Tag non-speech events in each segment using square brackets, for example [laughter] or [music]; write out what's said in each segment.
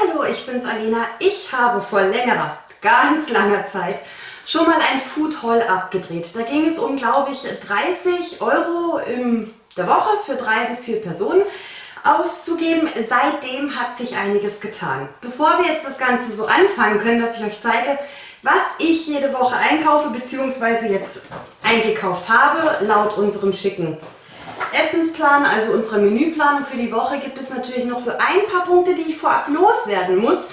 hallo, ich bin's Alina. Ich habe vor längerer, ganz langer Zeit schon mal ein Food Haul abgedreht. Da ging es um, glaube ich, 30 Euro in der Woche für drei bis vier Personen auszugeben. Seitdem hat sich einiges getan. Bevor wir jetzt das Ganze so anfangen können, dass ich euch zeige, was ich jede Woche einkaufe bzw. jetzt eingekauft habe, laut unserem schicken Essensplan, also unserer Menüplanung für die Woche, gibt es natürlich noch so ein paar Punkte, die ich vorab loswerden muss,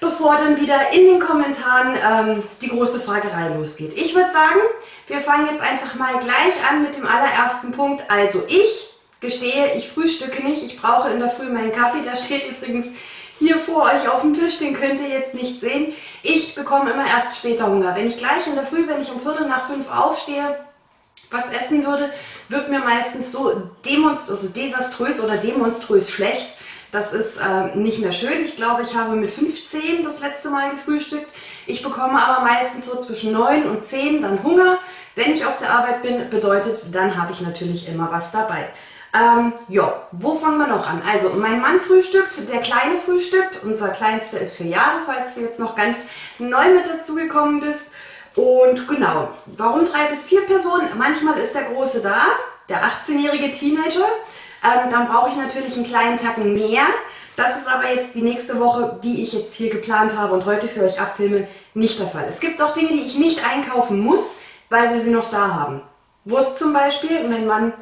bevor dann wieder in den Kommentaren ähm, die große Fragerei losgeht. Ich würde sagen, wir fangen jetzt einfach mal gleich an mit dem allerersten Punkt. Also ich gestehe, ich frühstücke nicht, ich brauche in der Früh meinen Kaffee, der steht übrigens hier vor euch auf dem Tisch, den könnt ihr jetzt nicht sehen. Ich bekomme immer erst später Hunger. Wenn ich gleich in der Früh, wenn ich um Viertel nach fünf aufstehe, was essen würde, wird mir meistens so also desaströs oder demonströs schlecht. Das ist äh, nicht mehr schön. Ich glaube, ich habe mit 15 das letzte Mal gefrühstückt. Ich bekomme aber meistens so zwischen 9 und 10 dann Hunger. Wenn ich auf der Arbeit bin, bedeutet, dann habe ich natürlich immer was dabei. Ähm, ja, wo fangen wir noch an? Also mein Mann frühstückt, der Kleine frühstückt. Unser Kleinster ist vier Jahre, falls du jetzt noch ganz neu mit dazugekommen bist. Und genau, warum drei bis vier Personen? Manchmal ist der Große da, der 18-jährige Teenager. Ähm, dann brauche ich natürlich einen kleinen Tacken mehr. Das ist aber jetzt die nächste Woche, die ich jetzt hier geplant habe und heute für euch abfilme, nicht der Fall. Es gibt auch Dinge, die ich nicht einkaufen muss, weil wir sie noch da haben. Wurst zum Beispiel, mein Mann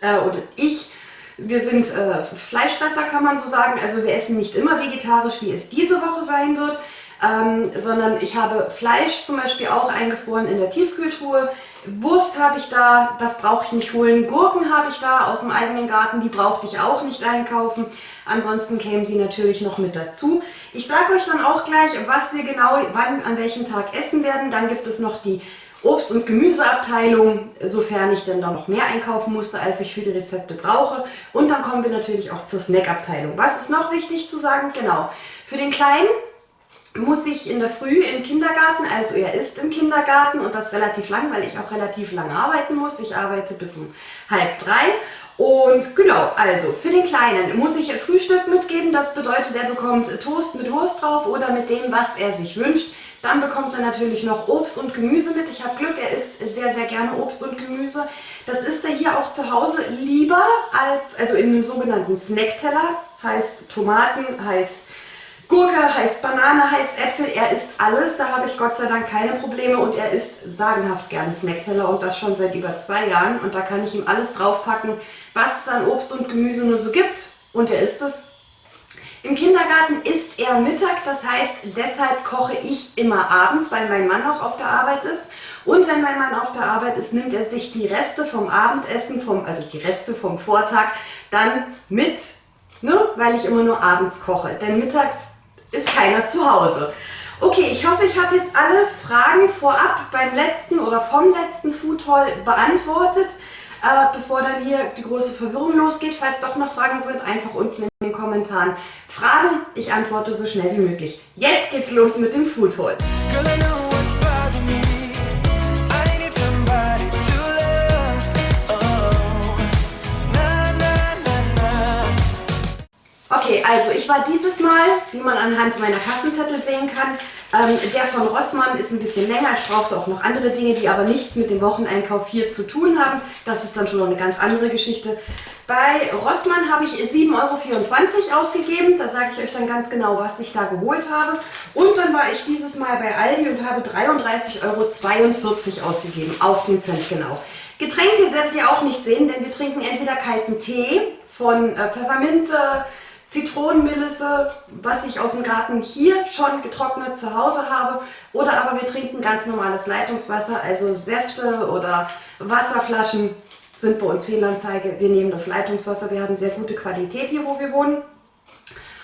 äh, oder ich, wir sind äh, Fleischfresser, kann man so sagen. Also wir essen nicht immer vegetarisch, wie es diese Woche sein wird ähm, sondern ich habe Fleisch zum Beispiel auch eingefroren in der Tiefkühltruhe. Wurst habe ich da, das brauche ich nicht holen. Gurken habe ich da aus dem eigenen Garten, die brauchte ich auch nicht einkaufen. Ansonsten kämen die natürlich noch mit dazu. Ich sage euch dann auch gleich, was wir genau wann, an welchem Tag essen werden. Dann gibt es noch die Obst- und Gemüseabteilung, sofern ich denn da noch mehr einkaufen musste, als ich für die Rezepte brauche. Und dann kommen wir natürlich auch zur Snackabteilung. Was ist noch wichtig zu sagen? Genau, für den Kleinen muss ich in der Früh im Kindergarten, also er ist im Kindergarten und das relativ lang, weil ich auch relativ lang arbeiten muss. Ich arbeite bis um halb drei. Und genau, also für den Kleinen muss ich Frühstück mitgeben. Das bedeutet, er bekommt Toast mit Wurst drauf oder mit dem, was er sich wünscht. Dann bekommt er natürlich noch Obst und Gemüse mit. Ich habe Glück, er isst sehr, sehr gerne Obst und Gemüse. Das isst er hier auch zu Hause lieber als, also in einem sogenannten Snackteller. Heißt Tomaten, heißt Gurke heißt Banane, heißt Äpfel, er isst alles, da habe ich Gott sei Dank keine Probleme und er isst sagenhaft gerne Snackteller und das schon seit über zwei Jahren und da kann ich ihm alles draufpacken, was es an Obst und Gemüse nur so gibt und er isst es. Im Kindergarten isst er Mittag, das heißt, deshalb koche ich immer abends, weil mein Mann auch auf der Arbeit ist. Und wenn mein Mann auf der Arbeit ist, nimmt er sich die Reste vom Abendessen, vom, also die Reste vom Vortag, dann mit, ne, weil ich immer nur abends koche. Denn mittags ist keiner zu Hause. Okay, ich hoffe, ich habe jetzt alle Fragen vorab beim letzten oder vom letzten Food Haul beantwortet, äh, bevor dann hier die große Verwirrung losgeht. Falls doch noch Fragen sind, einfach unten in den Kommentaren fragen. Ich antworte so schnell wie möglich. Jetzt geht's los mit dem Food Haul. Ich war dieses Mal, wie man anhand meiner Kassenzettel sehen kann, ähm, der von Rossmann ist ein bisschen länger. Ich brauchte auch noch andere Dinge, die aber nichts mit dem Wocheneinkauf hier zu tun haben. Das ist dann schon noch eine ganz andere Geschichte. Bei Rossmann habe ich 7,24 Euro ausgegeben. Da sage ich euch dann ganz genau, was ich da geholt habe. Und dann war ich dieses Mal bei Aldi und habe 33,42 Euro ausgegeben. Auf den Cent genau. Getränke werdet ihr auch nicht sehen, denn wir trinken entweder kalten Tee von äh, Pfefferminze, Zitronenmelisse, was ich aus dem Garten hier schon getrocknet zu Hause habe. Oder aber wir trinken ganz normales Leitungswasser, also Säfte oder Wasserflaschen sind bei uns Fehlanzeige. Wir nehmen das Leitungswasser, wir haben sehr gute Qualität hier, wo wir wohnen.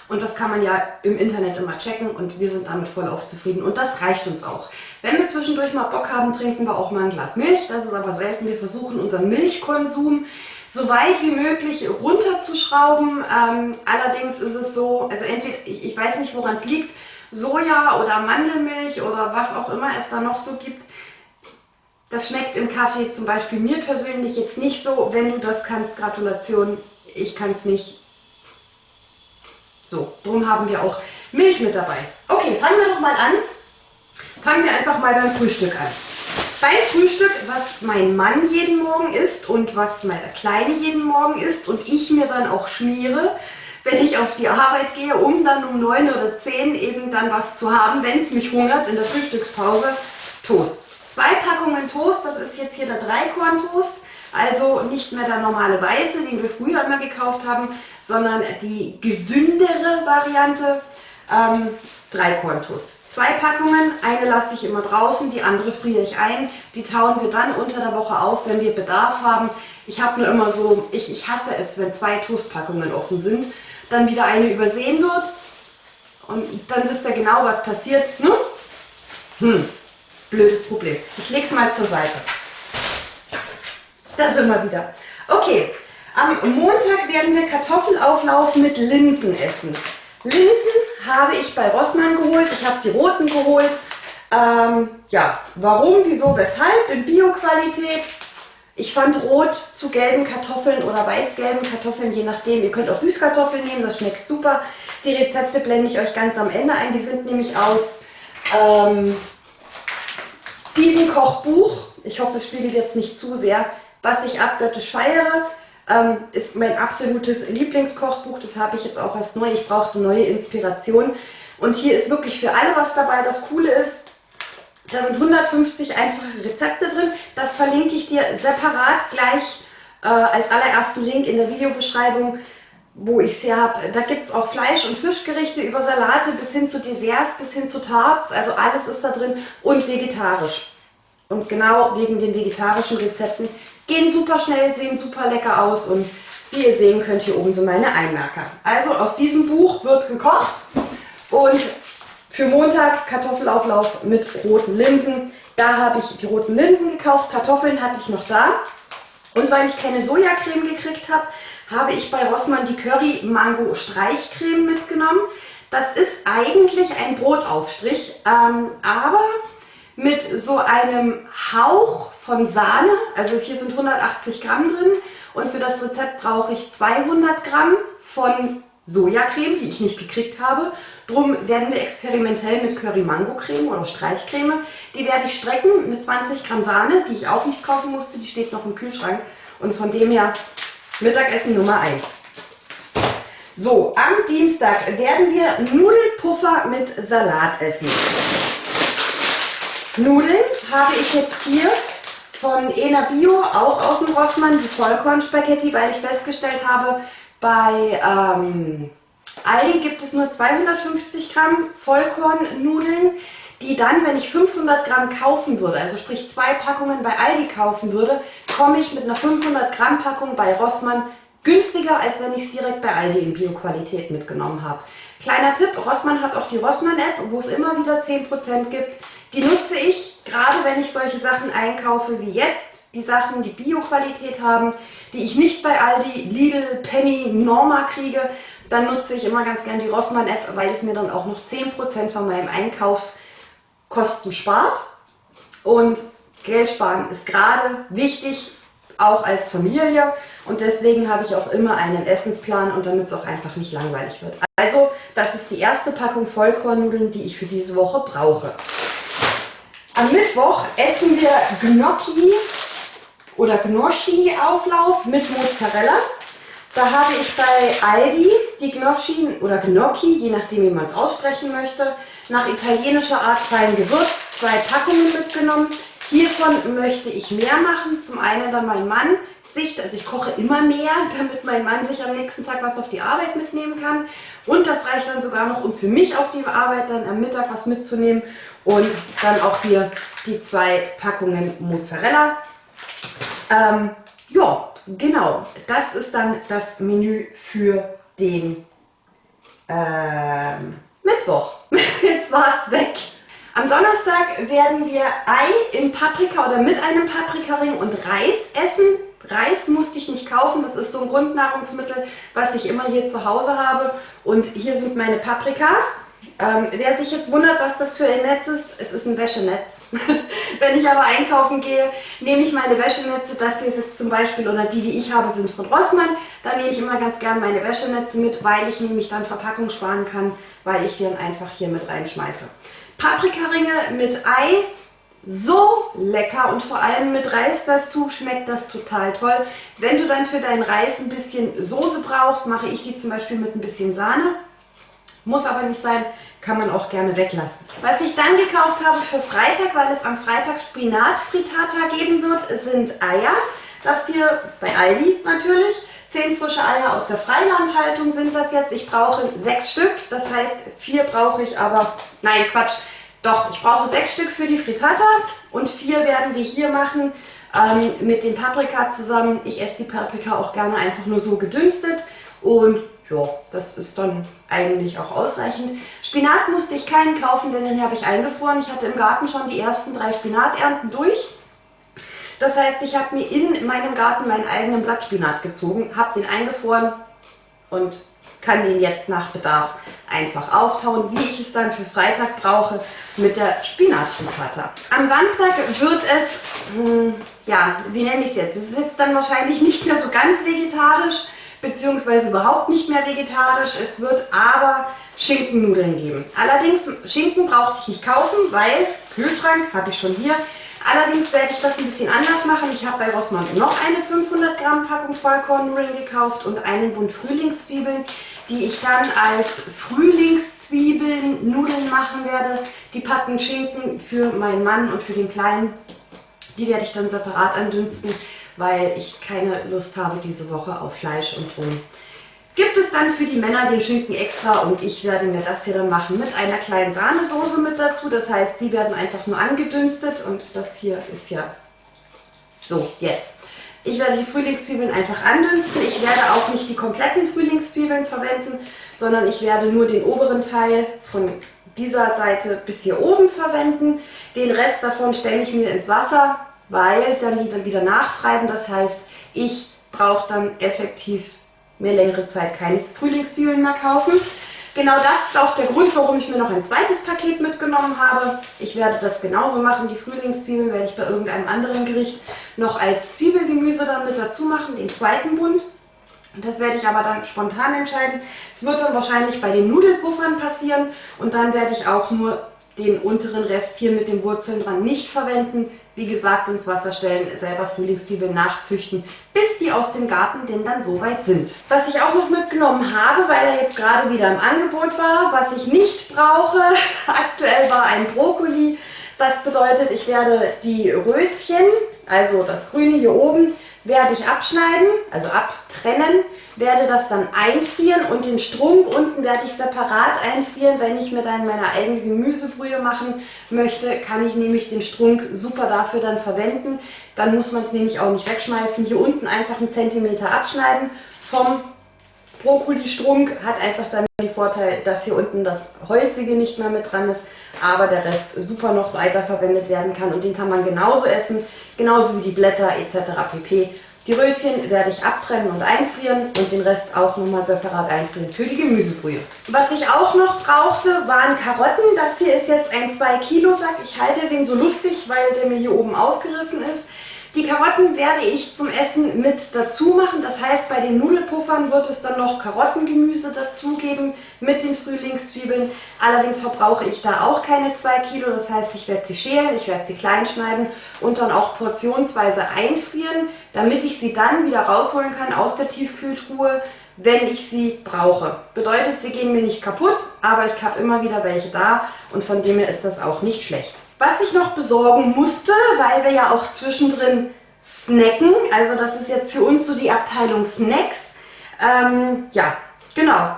Und das kann man ja im Internet immer checken und wir sind damit voll auf zufrieden. Und das reicht uns auch. Wenn wir zwischendurch mal Bock haben, trinken wir auch mal ein Glas Milch. Das ist aber selten. Wir versuchen unseren Milchkonsum so weit wie möglich runterzuschrauben. Ähm, allerdings ist es so, also entweder, ich, ich weiß nicht woran es liegt, Soja oder Mandelmilch oder was auch immer es da noch so gibt, das schmeckt im Kaffee zum Beispiel mir persönlich jetzt nicht so. Wenn du das kannst, Gratulation, ich kann es nicht. So, darum haben wir auch Milch mit dabei. Okay, fangen wir doch mal an. Fangen wir einfach mal beim Frühstück an. Beim Frühstück, was mein Mann jeden Morgen isst und was meine Kleine jeden Morgen isst und ich mir dann auch schmiere, wenn ich auf die Arbeit gehe, um dann um 9 oder 10 eben dann was zu haben, wenn es mich hungert in der Frühstückspause, Toast. Zwei Packungen Toast, das ist jetzt hier der Dreikorn-Toast, also nicht mehr der normale weiße, den wir früher immer gekauft haben, sondern die gesündere Variante, ähm, Dreikorn-Toast. Zwei Packungen, eine lasse ich immer draußen, die andere friere ich ein. Die tauen wir dann unter der Woche auf, wenn wir Bedarf haben. Ich habe nur immer so, ich, ich hasse es, wenn zwei Toastpackungen offen sind dann wieder eine übersehen wird und dann wisst ihr genau, was passiert. Ne? Hm, blödes Problem. Ich lege es mal zur Seite. Da sind wir wieder. Okay, am Montag werden wir Kartoffelauflauf mit Linsen essen. Linsen habe ich bei Rossmann geholt. Ich habe die roten geholt. Ähm, ja, warum, wieso, weshalb? In Bio-Qualität. Ich fand rot zu gelben Kartoffeln oder weiß-gelben Kartoffeln, je nachdem. Ihr könnt auch Süßkartoffeln nehmen, das schmeckt super. Die Rezepte blende ich euch ganz am Ende ein. Die sind nämlich aus ähm, diesem Kochbuch. Ich hoffe, es spiegelt jetzt nicht zu sehr. Was ich abgöttisch feiere, ähm, ist mein absolutes Lieblingskochbuch. Das habe ich jetzt auch erst neu. Ich brauchte neue Inspiration. Und hier ist wirklich für alle was dabei. Das Coole ist, da sind 150 einfache Rezepte drin. Das verlinke ich dir separat gleich äh, als allerersten Link in der Videobeschreibung, wo ich sie habe. Da gibt es auch Fleisch- und Fischgerichte über Salate bis hin zu Desserts, bis hin zu Tarts. Also alles ist da drin und vegetarisch. Und genau wegen den vegetarischen Rezepten gehen super schnell, sehen super lecker aus und wie ihr sehen könnt, hier oben sind meine Einmerker. Also aus diesem Buch wird gekocht und für Montag Kartoffelauflauf mit roten Linsen. Da habe ich die roten Linsen gekauft, Kartoffeln hatte ich noch da. Und weil ich keine Sojacreme gekriegt habe, habe ich bei Rossmann die Curry Mango Streichcreme mitgenommen. Das ist eigentlich ein Brotaufstrich, ähm, aber mit so einem Hauch von Sahne. Also hier sind 180 Gramm drin und für das Rezept brauche ich 200 Gramm von Sojacreme, die ich nicht gekriegt habe. Drum werden wir experimentell mit Curry Mango Creme oder Streichcreme. Die werde ich strecken mit 20 Gramm Sahne, die ich auch nicht kaufen musste. Die steht noch im Kühlschrank. Und von dem her Mittagessen Nummer 1. So, am Dienstag werden wir Nudelpuffer mit Salat essen. Nudeln habe ich jetzt hier von Ena Bio, auch aus dem Rossmann, die Vollkornspaghetti, weil ich festgestellt habe, bei ähm, Aldi gibt es nur 250 Gramm Vollkornnudeln, die dann, wenn ich 500 Gramm kaufen würde, also sprich zwei Packungen bei Aldi kaufen würde, komme ich mit einer 500 Gramm Packung bei Rossmann günstiger, als wenn ich es direkt bei Aldi in Bio-Qualität mitgenommen habe. Kleiner Tipp, Rossmann hat auch die Rossmann-App, wo es immer wieder 10% gibt. Die nutze ich, gerade wenn ich solche Sachen einkaufe wie jetzt, die Sachen, die Bio-Qualität haben, die ich nicht bei Aldi, Lidl, Penny, Norma kriege, dann nutze ich immer ganz gern die Rossmann-App, weil es mir dann auch noch 10% von meinem Einkaufskosten spart. Und Geld sparen ist gerade wichtig, auch als Familie. Und deswegen habe ich auch immer einen Essensplan und damit es auch einfach nicht langweilig wird. Also, das ist die erste Packung Vollkornnudeln, die ich für diese Woche brauche. Am Mittwoch essen wir Gnocchi oder Gnocchi-Auflauf mit Mozzarella. Da habe ich bei Aldi die Gnocchi oder Gnocchi, je nachdem wie man es aussprechen möchte, nach italienischer Art fein gewürzt, zwei Packungen mitgenommen. Hiervon möchte ich mehr machen. Zum einen dann mein Mann sich, also ich koche immer mehr, [laughs] damit mein Mann sich am nächsten Tag was auf die Arbeit mitnehmen kann. Und das reicht dann sogar noch, um für mich auf die Arbeit dann am Mittag was mitzunehmen. Und dann auch hier die zwei Packungen Mozzarella. Ähm, ja, genau. Das ist dann das Menü für den ähm, Mittwoch. [laughs] Jetzt war es weg. Am Donnerstag werden wir Ei in Paprika oder mit einem Paprikaring und Reis essen. Reis musste ich nicht kaufen, das ist so ein Grundnahrungsmittel, was ich immer hier zu Hause habe. Und hier sind meine Paprika. Ähm, wer sich jetzt wundert, was das für ein Netz ist, es ist ein Wäschenetz. [laughs] Wenn ich aber einkaufen gehe, nehme ich meine Wäschenetze, das hier ist jetzt zum Beispiel, oder die, die ich habe, sind von Rossmann. Da nehme ich immer ganz gern meine Wäschenetze mit, weil ich nämlich dann Verpackung sparen kann, weil ich dann einfach hier mit reinschmeiße. Paprikaringe mit Ei, so lecker und vor allem mit Reis dazu schmeckt das total toll. Wenn du dann für deinen Reis ein bisschen Soße brauchst, mache ich die zum Beispiel mit ein bisschen Sahne. Muss aber nicht sein, kann man auch gerne weglassen. Was ich dann gekauft habe für Freitag, weil es am Freitag Spinat-Frittata geben wird, sind Eier. Das hier bei Aldi natürlich. Zehn frische Eier aus der Freilandhaltung sind das jetzt. Ich brauche sechs Stück, das heißt vier brauche ich aber, nein Quatsch, doch, ich brauche sechs Stück für die Frittata und vier werden wir hier machen ähm, mit dem Paprika zusammen. Ich esse die Paprika auch gerne einfach nur so gedünstet und ja, das ist dann eigentlich auch ausreichend. Spinat musste ich keinen kaufen, denn den habe ich eingefroren. Ich hatte im Garten schon die ersten drei Spinaternten durch. Das heißt, ich habe mir in meinem Garten meinen eigenen Blattspinat gezogen, habe den eingefroren und kann den jetzt nach Bedarf einfach auftauen, wie ich es dann für Freitag brauche mit der Spinatfrittata. Am Samstag wird es, hm, ja, wie nenne ich es jetzt? Es ist jetzt dann wahrscheinlich nicht mehr so ganz vegetarisch, beziehungsweise überhaupt nicht mehr vegetarisch. Es wird aber Schinkennudeln geben. Allerdings, Schinken brauchte ich nicht kaufen, weil Kühlschrank habe ich schon hier. Allerdings werde ich das ein bisschen anders machen. Ich habe bei Rossmann noch eine 500 Gramm Packung Vollkornnudeln gekauft und einen Bund Frühlingszwiebeln, die ich dann als Frühlingszwiebeln-Nudeln machen werde. Die Packung Schinken für meinen Mann und für den Kleinen, die werde ich dann separat andünsten, weil ich keine Lust habe diese Woche auf Fleisch und Rum gibt es dann für die Männer den Schinken extra und ich werde mir das hier dann machen mit einer kleinen Sahnesoße mit dazu. Das heißt, die werden einfach nur angedünstet und das hier ist ja so, jetzt. Ich werde die Frühlingszwiebeln einfach andünsten. Ich werde auch nicht die kompletten Frühlingszwiebeln verwenden, sondern ich werde nur den oberen Teil von dieser Seite bis hier oben verwenden. Den Rest davon stelle ich mir ins Wasser, weil dann die dann wieder nachtreiben. Das heißt, ich brauche dann effektiv mir längere Zeit keine Frühlingszwiebeln mehr kaufen. Genau das ist auch der Grund, warum ich mir noch ein zweites Paket mitgenommen habe. Ich werde das genauso machen. Die Frühlingszwiebeln werde ich bei irgendeinem anderen Gericht noch als Zwiebelgemüse dann mit dazu machen, den zweiten Bund. Das werde ich aber dann spontan entscheiden. Es wird dann wahrscheinlich bei den Nudelpuffern passieren und dann werde ich auch nur den unteren Rest hier mit den Wurzeln dran nicht verwenden. Wie gesagt, ins Wasser stellen, selber Frühlingszwiebeln nachzüchten, bis die aus dem Garten denn dann soweit sind. Was ich auch noch mitgenommen habe, weil er jetzt gerade wieder im Angebot war, was ich nicht brauche, [laughs] aktuell war ein Brokkoli. Das bedeutet, ich werde die Röschen, also das Grüne hier oben, werde ich abschneiden, also abtrennen, werde das dann einfrieren und den Strunk unten werde ich separat einfrieren. Wenn ich mir dann meine eigene Gemüsebrühe machen möchte, kann ich nämlich den Strunk super dafür dann verwenden. Dann muss man es nämlich auch nicht wegschmeißen. Hier unten einfach einen Zentimeter abschneiden vom Brokkoli-Strunk. Hat einfach dann den Vorteil, dass hier unten das Holzige nicht mehr mit dran ist, aber der Rest super noch weiter verwendet werden kann und den kann man genauso essen, genauso wie die Blätter etc. pp. Die Röschen werde ich abtrennen und einfrieren und den Rest auch nochmal separat einfrieren für die Gemüsebrühe. Was ich auch noch brauchte, waren Karotten. Das hier ist jetzt ein 2 Kilo Sack. Ich halte den so lustig, weil der mir hier oben aufgerissen ist. Die Karotten werde ich zum Essen mit dazu machen. Das heißt, bei den Nudelpuffern wird es dann noch Karottengemüse dazugeben mit den Frühlingszwiebeln. Allerdings verbrauche ich da auch keine 2 Kilo. Das heißt, ich werde sie schälen, ich werde sie klein schneiden und dann auch portionsweise einfrieren, damit ich sie dann wieder rausholen kann aus der Tiefkühltruhe, wenn ich sie brauche. Bedeutet, sie gehen mir nicht kaputt, aber ich habe immer wieder welche da und von dem her ist das auch nicht schlecht. Was ich noch besorgen musste, weil wir ja auch zwischendrin snacken, also das ist jetzt für uns so die Abteilung Snacks. Ähm, ja, genau.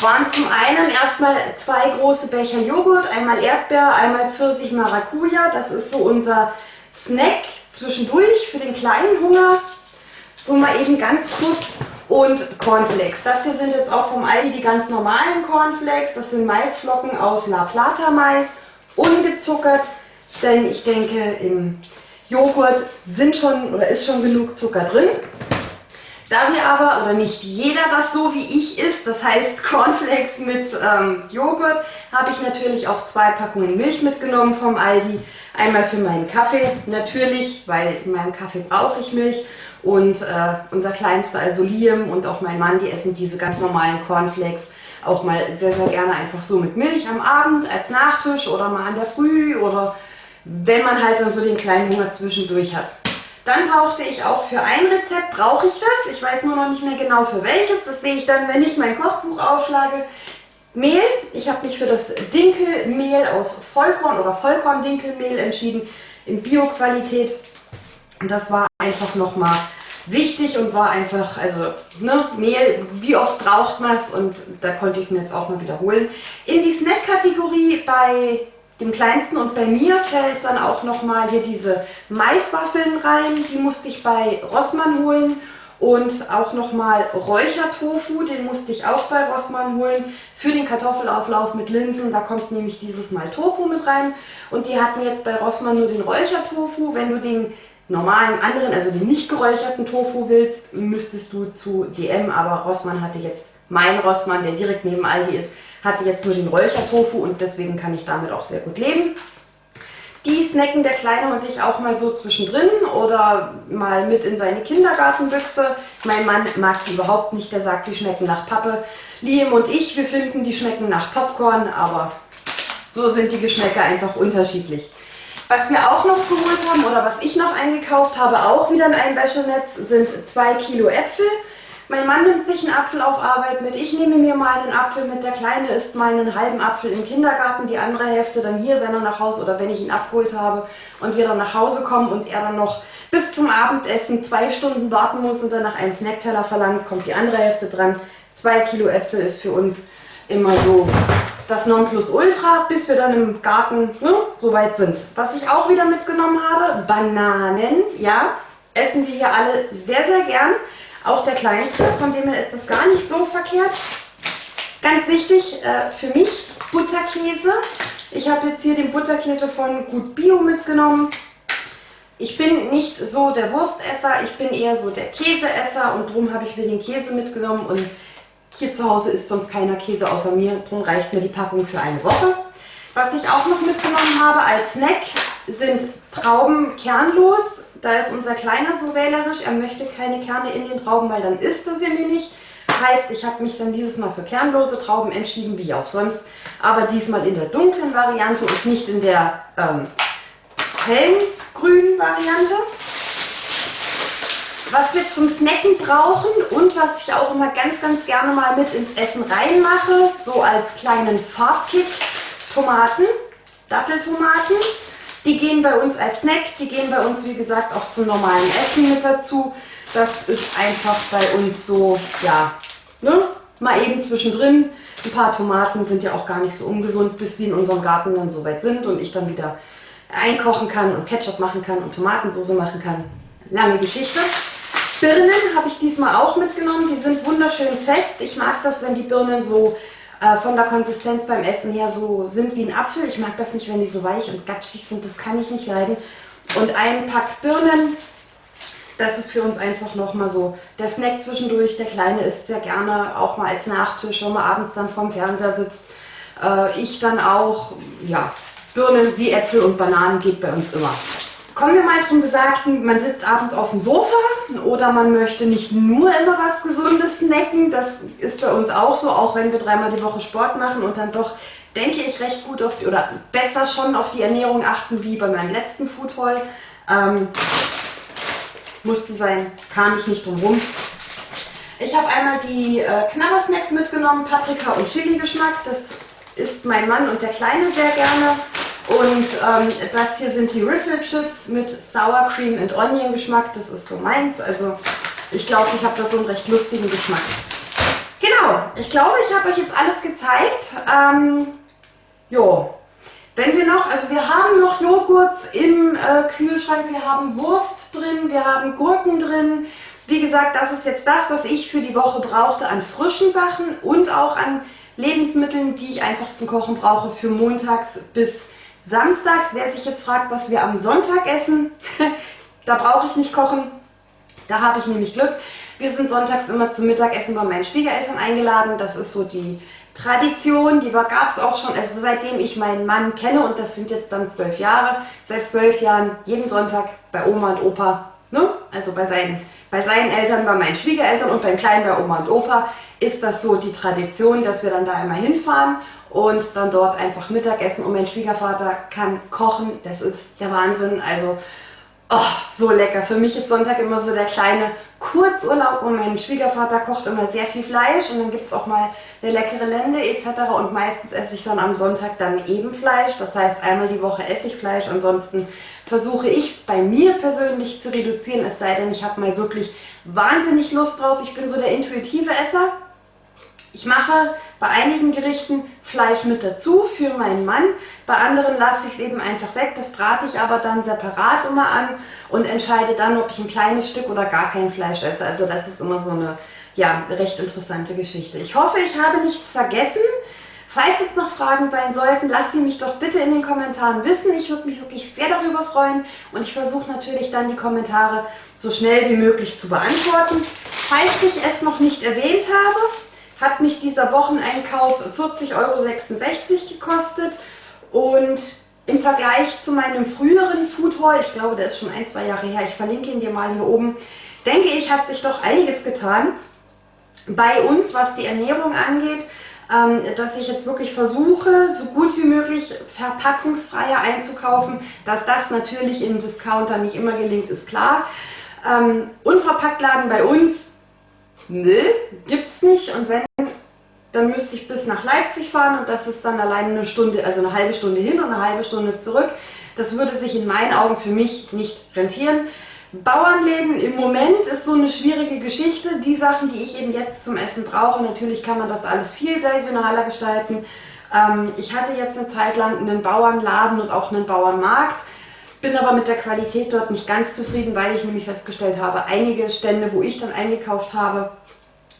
Waren zum einen erstmal zwei große Becher Joghurt, einmal Erdbeer, einmal Pfirsich Maracuja. Das ist so unser Snack zwischendurch für den kleinen Hunger. So mal eben ganz kurz und Cornflakes. Das hier sind jetzt auch vom Aldi die ganz normalen Cornflakes. Das sind Maisflocken aus La Plata Mais, ungezuckert denn ich denke, im Joghurt sind schon oder ist schon genug Zucker drin. Da wir aber, oder nicht jeder das so wie ich isst, das heißt [laughs] Cornflakes mit ähm, Joghurt, habe ich natürlich auch zwei Packungen Milch mitgenommen vom Aldi. Einmal für meinen Kaffee, natürlich, weil in meinem Kaffee brauche ich Milch. Und äh, unser Kleinster, also Liam und auch mein Mann, die essen diese ganz normalen Cornflakes auch mal sehr, sehr gerne einfach so mit Milch am Abend als Nachtisch oder mal an der Früh oder wenn man halt dann so den kleinen Hunger zwischendurch hat. Dann brauchte ich auch für ein Rezept, brauche ich das. Ich weiß nur noch nicht mehr genau für welches. Das sehe ich dann, wenn ich mein Kochbuch aufschlage. Mehl. Ich habe mich für das Dinkelmehl aus Vollkorn oder Vollkorn-Dinkelmehl entschieden in Bio-Qualität. Und das war einfach nochmal wichtig und war einfach, also ne, Mehl, wie oft braucht man es und da konnte ich es mir jetzt auch mal wiederholen. In die Snack-Kategorie bei dem kleinsten und bei mir fällt dann auch nochmal hier diese Maiswaffeln rein, die musste ich bei Rossmann holen und auch nochmal Räuchertofu, den musste ich auch bei Rossmann holen für den Kartoffelauflauf mit Linsen. Da kommt nämlich dieses Mal Tofu mit rein. Und die hatten jetzt bei Rossmann nur den Räuchertofu. Wenn du den normalen anderen, also den nicht geräucherten Tofu willst, müsstest du zu DM. Aber Rossmann hatte jetzt, mein Rossmann, der direkt neben Aldi ist, hatte jetzt nur den Räuchertofu und deswegen kann ich damit auch sehr gut leben. Die snacken der Kleine und ich auch mal so zwischendrin oder mal mit in seine Kindergartenbüchse. Mein Mann mag die überhaupt nicht, der sagt, die schmecken nach Pappe. Liam und ich, wir finden, die schmecken nach Popcorn, aber so sind die Geschmäcker einfach unterschiedlich. Was wir auch noch geholt haben oder was ich noch eingekauft habe, auch wieder in einem Wäschenetz, sind zwei Kilo Äpfel. Mein Mann nimmt sich einen Apfel auf Arbeit mit, ich nehme mir mal einen Apfel mit, der Kleine isst meinen halben Apfel im Kindergarten, die andere Hälfte dann hier, wenn er nach Hause oder wenn ich ihn abgeholt habe und wir dann nach Hause kommen und er dann noch bis zum Abendessen zwei Stunden warten muss und dann nach einem Snackteller verlangt, kommt die andere Hälfte dran. Zwei Kilo Äpfel ist für uns immer so das Nonplusultra, bis wir dann im Garten ne, so weit sind. Was ich auch wieder mitgenommen habe, Bananen, ja, essen wir hier alle sehr, sehr gern. Auch der kleinste, von dem her ist das gar nicht so verkehrt. Ganz wichtig äh, für mich, Butterkäse. Ich habe jetzt hier den Butterkäse von Gut Bio mitgenommen. Ich bin nicht so der Wurstesser, ich bin eher so der Käseesser und darum habe ich mir den Käse mitgenommen und hier zu Hause isst sonst keiner Käse außer mir, darum reicht mir die Packung für eine Woche. Was ich auch noch mitgenommen habe als Snack sind Trauben kernlos. Da ist unser Kleiner so wählerisch, er möchte keine Kerne in den Trauben, weil dann isst er sie mir nicht. Heißt, ich habe mich dann dieses Mal für kernlose Trauben entschieden, wie auch sonst. Aber diesmal in der dunklen Variante und nicht in der ähm, hellen Variante. Was wir zum Snacken brauchen und was ich auch immer ganz, ganz gerne mal mit ins Essen reinmache, so als kleinen Farbkick, Tomaten, Datteltomaten. Die gehen bei uns als Snack, die gehen bei uns wie gesagt auch zum normalen Essen mit dazu. Das ist einfach bei uns so, ja, ne? mal eben zwischendrin. Ein paar Tomaten sind ja auch gar nicht so ungesund, bis die in unserem Garten dann soweit sind und ich dann wieder einkochen kann und Ketchup machen kann und Tomatensauce machen kann. Lange Geschichte. Birnen habe ich diesmal auch mitgenommen. Die sind wunderschön fest. Ich mag das, wenn die Birnen so äh, von der Konsistenz beim Essen her so sind wie ein Apfel. Ich mag das nicht, wenn die so weich und gatschig sind, das kann ich nicht leiden. Und ein Pack Birnen, das ist für uns einfach nochmal so der Snack zwischendurch. Der Kleine isst sehr gerne, auch mal als Nachtisch, wenn man abends dann vorm Fernseher sitzt. Äh, ich dann auch, ja, Birnen wie Äpfel und Bananen geht bei uns immer. Kommen wir mal zum Besagten, man sitzt abends auf dem Sofa oder man möchte nicht nur immer was Gesundes snacken. Das ist bei uns auch so, auch wenn wir dreimal die Woche Sport machen und dann doch, denke ich, recht gut auf die, oder besser schon auf die Ernährung achten, wie bei meinem letzten Food Haul. Ähm, musste sein, kam ich nicht drum rum. Ich habe einmal die äh, Knabbersnacks mitgenommen, Paprika und Chili Geschmack. Das isst mein Mann und der Kleine sehr gerne. Und ähm, das hier sind die Riffle Chips mit Sour Cream and Onion Geschmack. Das ist so meins. Also ich glaube, ich habe da so einen recht lustigen Geschmack. Genau, ich glaube, ich habe euch jetzt alles gezeigt. Ähm, jo, wenn wir noch, also wir haben noch Joghurt im äh, Kühlschrank, wir haben Wurst drin, wir haben Gurken drin. Wie gesagt, das ist jetzt das, was ich für die Woche brauchte an frischen Sachen und auch an Lebensmitteln, die ich einfach zum Kochen brauche für montags bis Samstags, wer sich jetzt fragt, was wir am Sonntag essen, [laughs] da brauche ich nicht kochen, da habe ich nämlich Glück. Wir sind sonntags immer zum Mittagessen bei meinen Schwiegereltern eingeladen, das ist so die Tradition, die gab es auch schon, also seitdem ich meinen Mann kenne und das sind jetzt dann zwölf Jahre, seit zwölf Jahren jeden Sonntag bei Oma und Opa, ne? also bei seinen bei seinen Eltern, bei meinen Schwiegereltern und beim Kleinen bei Oma und Opa ist das so die Tradition, dass wir dann da immer hinfahren und dann dort einfach Mittagessen. Und mein Schwiegervater kann kochen, das ist der Wahnsinn. Also oh, so lecker. Für mich ist Sonntag immer so der kleine Kurzurlaub und mein Schwiegervater kocht immer sehr viel Fleisch und dann gibt es auch mal eine leckere Lende etc. Und meistens esse ich dann am Sonntag dann eben Fleisch. Das heißt, einmal die Woche esse ich Fleisch. Ansonsten versuche ich es bei mir persönlich zu reduzieren, es sei denn, ich habe mal wirklich wahnsinnig Lust drauf. Ich bin so der intuitive Esser. Ich mache bei einigen Gerichten Fleisch mit dazu für meinen Mann, bei anderen lasse ich es eben einfach weg, das brate ich aber dann separat immer an und entscheide dann, ob ich ein kleines Stück oder gar kein Fleisch esse. Also das ist immer so eine ja, recht interessante Geschichte. Ich hoffe, ich habe nichts vergessen. Falls jetzt noch Fragen sein sollten, lasst sie mich doch bitte in den Kommentaren wissen. Ich würde mich wirklich sehr darüber freuen und ich versuche natürlich dann die Kommentare so schnell wie möglich zu beantworten. Falls ich es noch nicht erwähnt habe, hat mich dieser Wocheneinkauf 40,66 Euro gekostet und im Vergleich zu meinem früheren Food Haul, ich glaube, der ist schon ein, zwei Jahre her, ich verlinke ihn dir mal hier oben, denke ich, hat sich doch einiges getan bei uns, was die Ernährung angeht, ähm, dass ich jetzt wirklich versuche, so gut wie möglich verpackungsfreier einzukaufen. Dass das natürlich im Discounter nicht immer gelingt, ist klar. Ähm, Unverpacktladen bei uns nö, gibt's nicht. Und wenn, dann müsste ich bis nach Leipzig fahren und das ist dann alleine eine Stunde, also eine halbe Stunde hin und eine halbe Stunde zurück. Das würde sich in meinen Augen für mich nicht rentieren. Bauernläden im Moment ist so eine schwierige Geschichte. Die Sachen, die ich eben jetzt zum Essen brauche, natürlich kann man das alles viel saisonaler gestalten. Ähm, ich hatte jetzt eine Zeit lang einen Bauernladen und auch einen Bauernmarkt. Bin aber mit der Qualität dort nicht ganz zufrieden, weil ich nämlich festgestellt habe, einige Stände, wo ich dann eingekauft habe,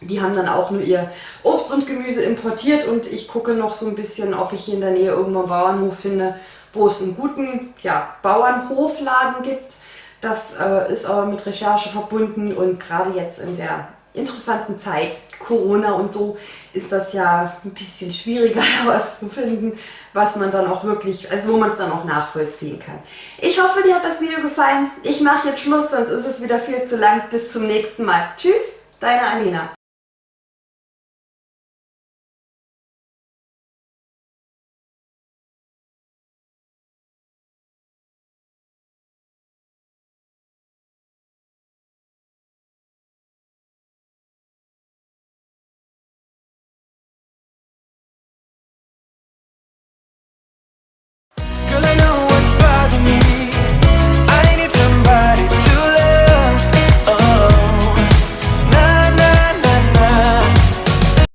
die haben dann auch nur ihr Obst und Gemüse importiert und ich gucke noch so ein bisschen, ob ich hier in der Nähe irgendwo einen Bauernhof finde, wo es einen guten ja, Bauernhofladen gibt. Das äh, ist aber mit Recherche verbunden und gerade jetzt in der interessanten Zeit, Corona und so, ist das ja ein bisschen schwieriger, [laughs] was zu finden, was man dann auch wirklich, also wo man es dann auch nachvollziehen kann. Ich hoffe, dir hat das Video gefallen. Ich mache jetzt Schluss, sonst ist es wieder viel zu lang. Bis zum nächsten Mal. Tschüss, deine Alena.